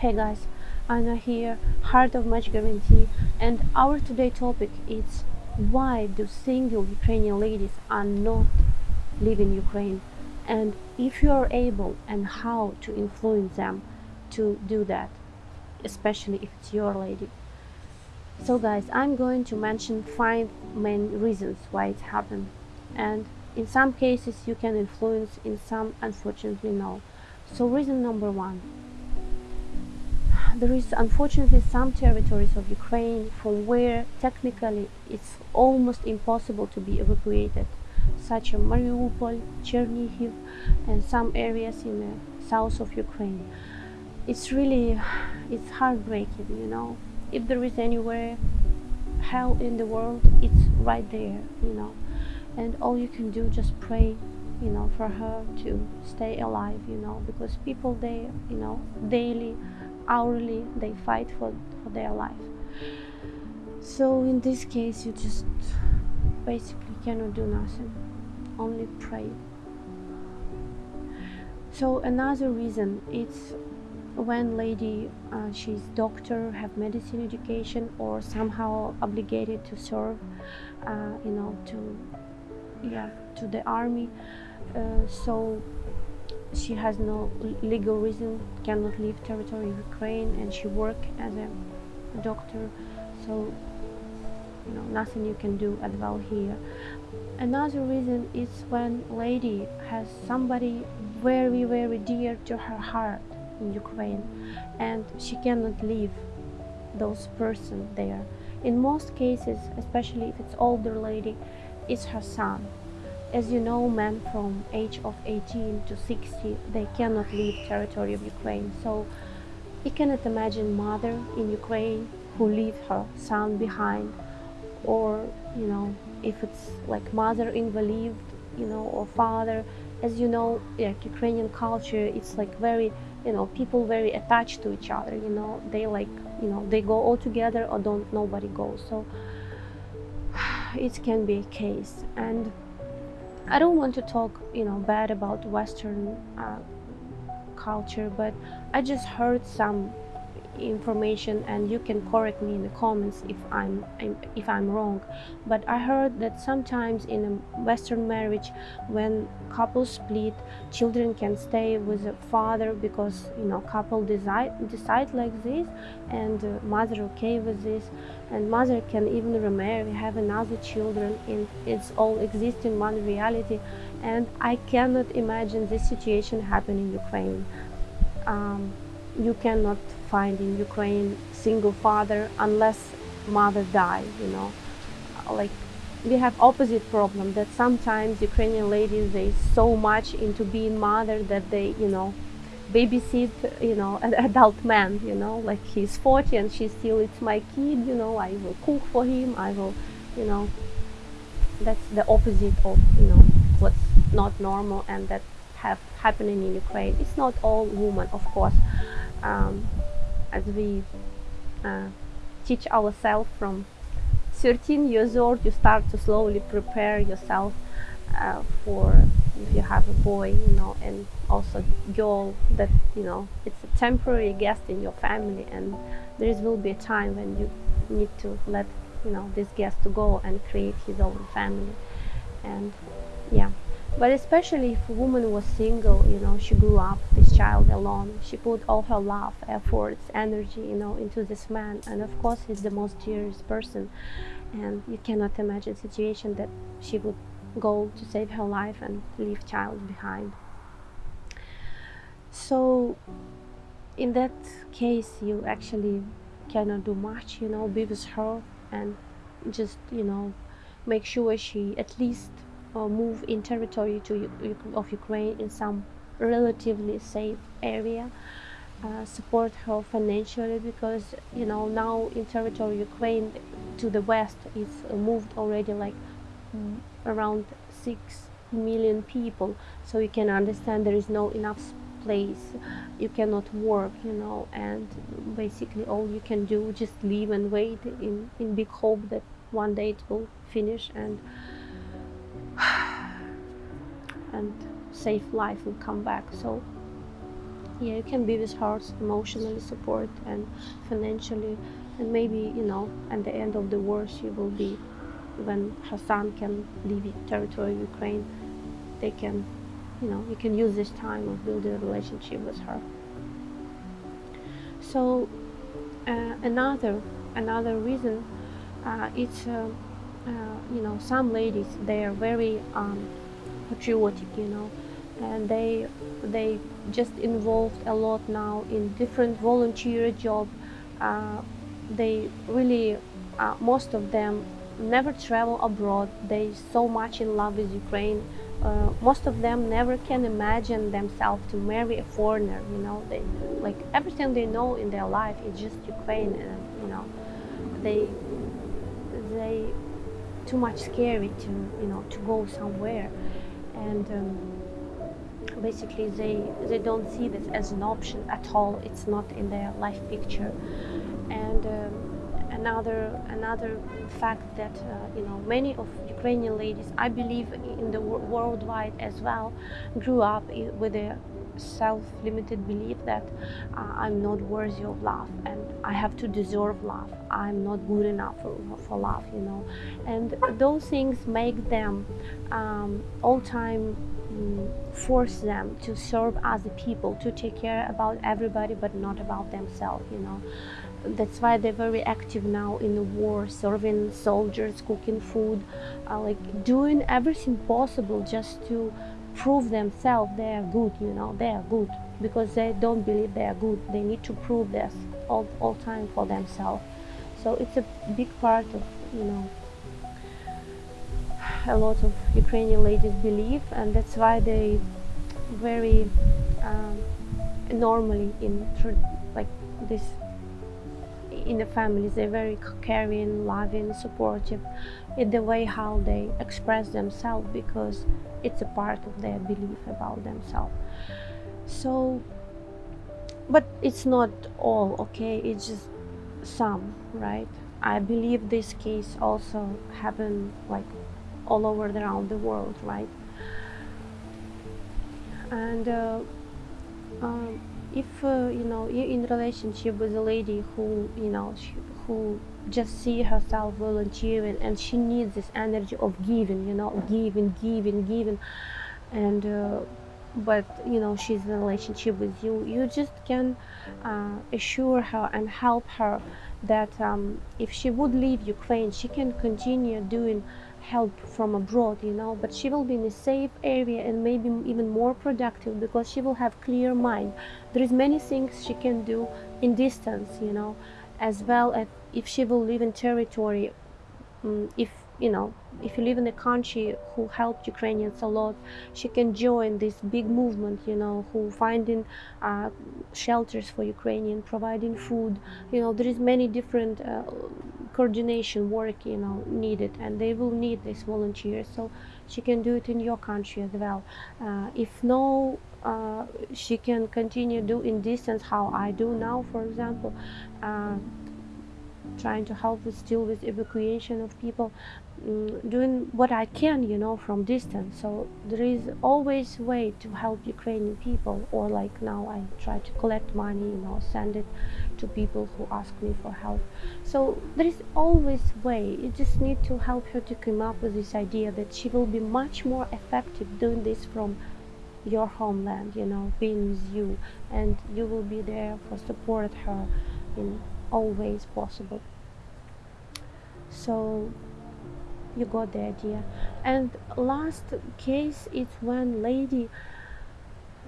Hey guys, Anna here, Heart of Match Guarantee, and our today topic is why do single Ukrainian ladies are not leaving Ukraine, and if you are able, and how to influence them to do that, especially if it's your lady. So guys, I'm going to mention five main reasons why it happened, and in some cases you can influence, in some unfortunately no. So reason number one. There is unfortunately some territories of Ukraine from where technically it's almost impossible to be evacuated, such as Mariupol, Chernihiv, and some areas in the south of Ukraine. It's really, it's heartbreaking, you know. If there is anywhere hell in the world, it's right there, you know. And all you can do just pray you know for her to stay alive you know because people they you know daily hourly they fight for, for their life. So in this case you just basically cannot do nothing only pray. So another reason it's when lady uh, she's doctor have medicine education or somehow obligated to serve uh, you know to yeah to the army. Uh, so she has no legal reason cannot leave territory Ukraine and she work as a doctor. So you know nothing you can do as well here. Another reason is when lady has somebody very very dear to her heart in Ukraine and she cannot leave those person there. In most cases especially if it's older lady it's her son as you know, men from age of 18 to 60, they cannot leave territory of Ukraine. So you cannot imagine mother in Ukraine who leave her son behind or, you know, if it's like mother invalid, you know, or father. As you know, like Ukrainian culture, it's like very, you know, people very attached to each other, you know, they like, you know, they go all together or don't, nobody goes. So it can be a case. And I don't want to talk, you know, bad about Western uh, culture, but I just heard some information and you can correct me in the comments if I'm, if I'm wrong. But I heard that sometimes in a western marriage when couples split children can stay with a father because you know couple decide decide like this and uh, mother okay with this. And mother can even remarry have another children in it's all exist in one reality. And I cannot imagine this situation happen in Ukraine. Um, you cannot find in Ukraine single father unless mother die, you know. Like we have opposite problem that sometimes Ukrainian ladies they so much into being mother that they, you know, babysit, you know, an adult man, you know, like he's 40 and she still it's my kid, you know, I will cook for him, I will, you know, that's the opposite of, you know, what's not normal and that have happening in Ukraine. It's not all women, of course. Um, as we uh, teach ourselves from 13 years old you start to slowly prepare yourself uh, for if you have a boy you know and also girl that you know it's a temporary guest in your family and there will be a time when you need to let you know this guest to go and create his own family. And yeah but especially if a woman was single, you know, she grew up this child alone. She put all her love, efforts, energy, you know, into this man. And of course, he's the most dearest person. And you cannot imagine situation that she would go to save her life and leave child behind. So in that case, you actually cannot do much, you know, be with her and just, you know, make sure she at least move in territory to, of Ukraine in some relatively safe area. Uh, support her financially because you know now in territory Ukraine to the west is moved already like mm, around six million people so you can understand there is no enough place you cannot work you know and basically all you can do just live and wait in in big hope that one day it will finish and and safe life will come back. So yeah you can be with her emotionally support and financially and maybe you know at the end of the war she will be when her son can leave territory of ukraine they can you know you can use this time of building a relationship with her. So uh, another another reason uh, it's uh, uh you know some ladies they are very um, patriotic you know. And they they just involved a lot now in different volunteer job. Uh, they really uh, most of them never travel abroad. They so much in love with ukraine. Uh, most of them never can imagine themselves to marry a foreigner you know. They like everything they know in their life is just ukraine and you know. They they too much scary to you know to go somewhere and um, basically they they don't see this as an option at all. It's not in their life picture. And um, another another fact that uh, you know many of Ukrainian ladies I believe in the worldwide as well grew up with a self-limited belief that uh, I'm not worthy of love and I have to deserve love. I'm not good enough for, for love you know. And those things make them um, all time um, force them to serve other people to take care about everybody but not about themselves you know. That's why they're very active now in the war serving soldiers cooking food uh, like doing everything possible just to prove themselves they are good you know they are good. Because they don't believe they are good they need to prove this all, all time for themselves. So it's a big part of you know a lot of Ukrainian ladies believe and that's why they very um, normally in like this in the families. They're very caring loving supportive in the way how they express themselves because it's a part of their belief about themselves. So but it's not all okay? It's just some right? I believe this case also happened like all over around the world right? And uh, um, if uh, you know you're in relationship with a lady who you know she, who just see herself volunteering and she needs this energy of giving you know giving giving giving. And uh, but you know she's in a relationship with you you just can uh, assure her and help her that um, if she would leave ukraine she can continue doing help from abroad you know but she will be in a safe area and maybe even more productive because she will have clear mind. There is many things she can do in distance you know as well as if she will live in territory um, if you know if you live in a country who helped Ukrainians a lot she can join this big movement you know who finding uh, shelters for Ukrainian providing food. You know there is many different uh, coordination work you know needed and they will need this volunteer so she can do it in your country as well. Uh, if no uh, she can continue do in distance how I do now for example uh, trying to help with still with evacuation of people um, doing what I can you know from distance. So there is always way to help Ukrainian people or like now I try to collect money you know send it to people who ask me for help. So there is always way. You just need to help her to come up with this idea that she will be much more effective doing this from your homeland you know being with you. And you will be there for support her in all ways possible. So you got the idea. And last case is when lady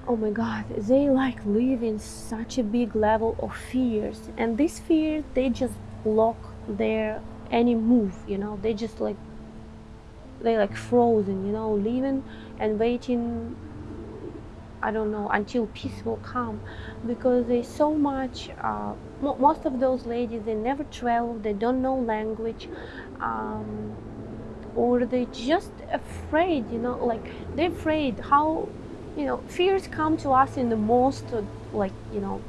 oh my god they like live in such a big level of fears. And this fear they just block their any move you know? They just like they like frozen you know living and waiting I don't know until peace will come. Because there's so much uh, most of those ladies they never travel they don't know language um, or they just afraid you know? Like they're afraid how you know fears come to us in the most uh, like you know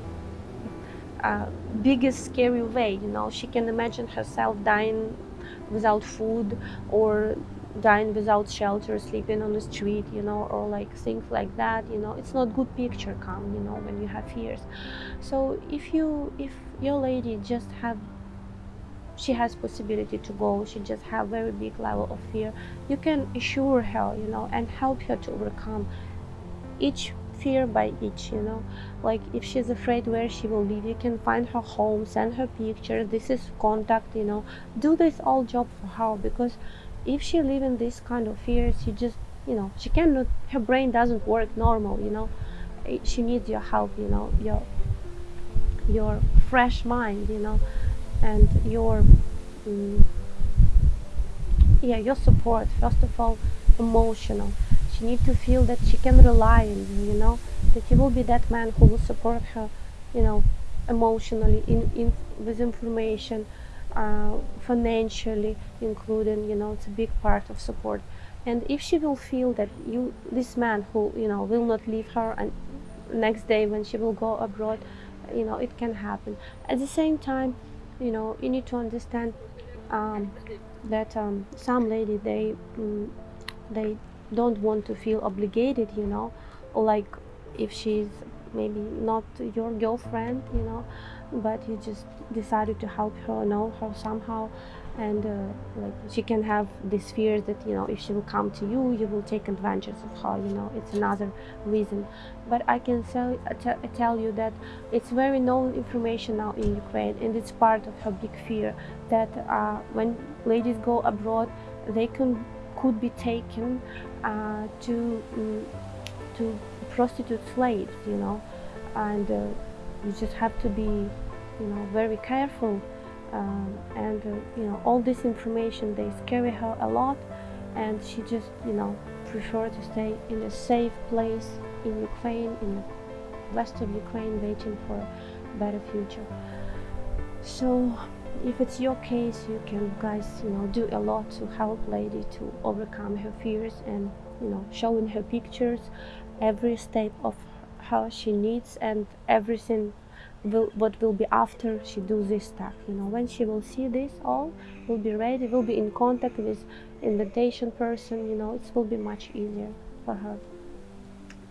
uh, biggest scary way you know. She can imagine herself dying without food or dying without shelter sleeping on the street you know or like things like that you know. It's not good picture come you know when you have fears. So if you if your lady just have she has possibility to go she just have very big level of fear you can assure her you know and help her to overcome each fear by each you know? Like if she's afraid where she will live you can find her home send her picture this is contact you know? Do this all job for her because if she live in this kind of fear she just you know she cannot her brain doesn't work normal you know? She needs your help you know? Your your fresh mind you know? And your um, yeah your support first of all emotional she to feel that she can rely on you you know? That he will be that man who will support her you know emotionally in, in with information uh, financially including you know it's a big part of support. And if she will feel that you this man who you know will not leave her and next day when she will go abroad you know it can happen. At the same time you know you need to understand um, that um, some lady they mm, they don't want to feel obligated you know like if she's maybe not your girlfriend you know but you just decided to help her know her somehow. And uh, like she can have this fear that you know if she will come to you you will take advantage of her you know it's another reason. But i can tell, tell you that it's very known information now in ukraine and it's part of her big fear that uh, when ladies go abroad they can could be taken uh, to um, to prostitute slaves you know? And uh, you just have to be you know very careful um, and uh, you know all this information they scare her a lot and she just you know prefer to stay in a safe place in Ukraine in the west of Ukraine waiting for a better future. So if it's your case you can guys you know do a lot to help lady to overcome her fears and you know showing her pictures every step of how she needs and everything will what will be after she do this stuff you know. When she will see this all will be ready will be in contact with invitation person you know it will be much easier for her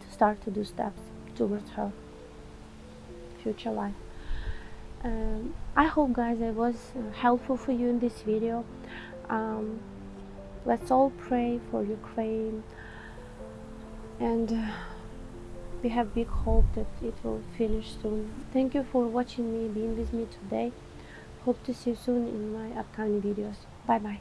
to start to do steps towards her future life um, I hope guys I was uh, helpful for you in this video. Um, let's all pray for Ukraine. And uh, we have big hope that it will finish soon. Thank you for watching me being with me today. Hope to see you soon in my upcoming videos. Bye bye